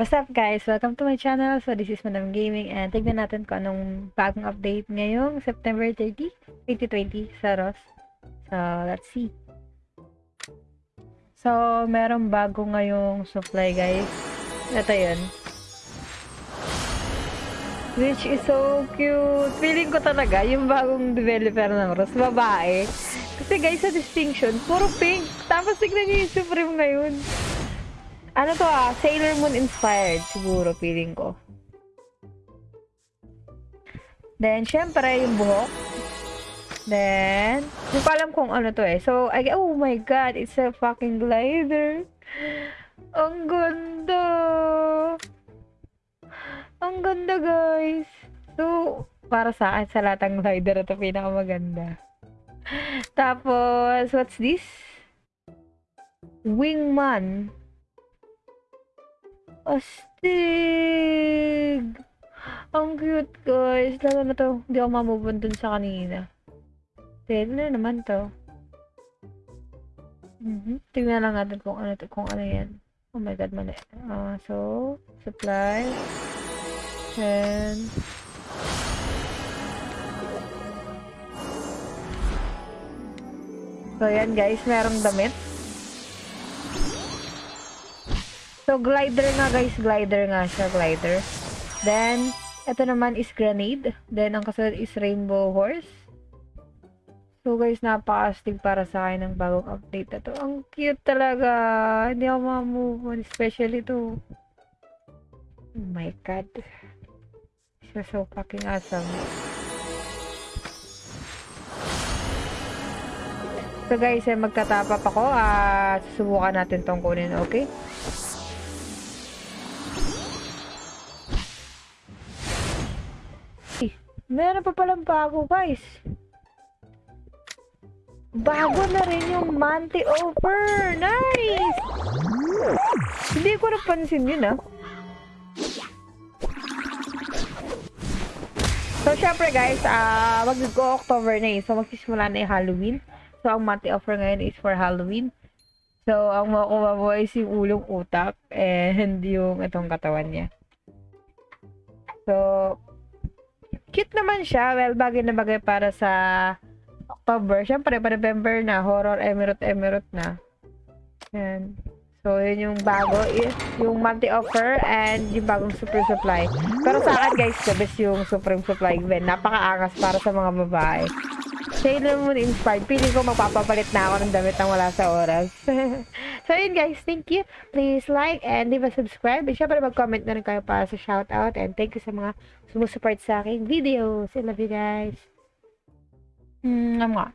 What's up guys? Welcome to my channel. So this is Madam Gaming and tignan natin kung anong bagong update ngayong September 30, 2020 sa ROS. So let's see. So meron bago ngayong supply guys. Ito yun. Which is so cute. Feeling ko talaga yung bagong developer ng ROS, babae. Kasi guys sa distinction, puro pink. Tapos tignan niyo yung Supreme ngayon. Ano to ah, Sailor Moon inspired siguro feeling ko. Then, syempre, yung buhok. Then, hindi ko alam kung ano to eh. So, I, oh my god, it's a fucking glider. Ang ganda. Ang ganda, guys. So, para sa akin, sa lahat ng glider, ito pinakamaganda. Tapos, what's this? Wingman. Astig! Ang cute, guys. Lalo na to. Hindi ako mamove on dun sa kanina. Then, na naman to. Mhm. Tingnan lang natin kung ano to, kung ano yan. Oh my god, mali. Ah, so, supply. Then, So, yan guys, merong damit. So, glider nga guys, glider nga siya, glider. Then, ito naman is grenade. Then, ang kasunod is rainbow horse. So guys, napaka-astig para sa akin ng bagong update na to. Ang cute talaga. Hindi ako ma-move on. Especially to. Oh my god. Siya so fucking awesome. So guys, eh, magtatapap ako at susubukan natin tong kunin, okay? Meron pa palang bago guys. Bago na rin yung Manti Offer! Nice! Hindi ko napansin yun ah. So, syempre guys, ah mag-October na eh. So, magsisimula na yung Halloween. So, ang monthly offer ngayon is for Halloween. So, ang makuha mo is yung ulong utak and yung itong katawan niya. So, cute naman siya. Well, bagay na bagay para sa October. Siyempre, pa November na. Horror Emirate na. Yan. So, yun yung bago. Yung monthly offer and yung bagong super supply. Pero sa akin, guys, the best yung supreme supply. Ben, napakaangas para sa mga babae. Sailor Moon inspired. Piling ko magpapapalit na ako ng damit nang wala sa oras. so, yun guys. Thank you. Please like and leave a subscribe. And syempre mag-comment na rin kayo para sa shoutout. And thank you sa mga sumusupport sa aking videos. I love you guys. Mm, mwah.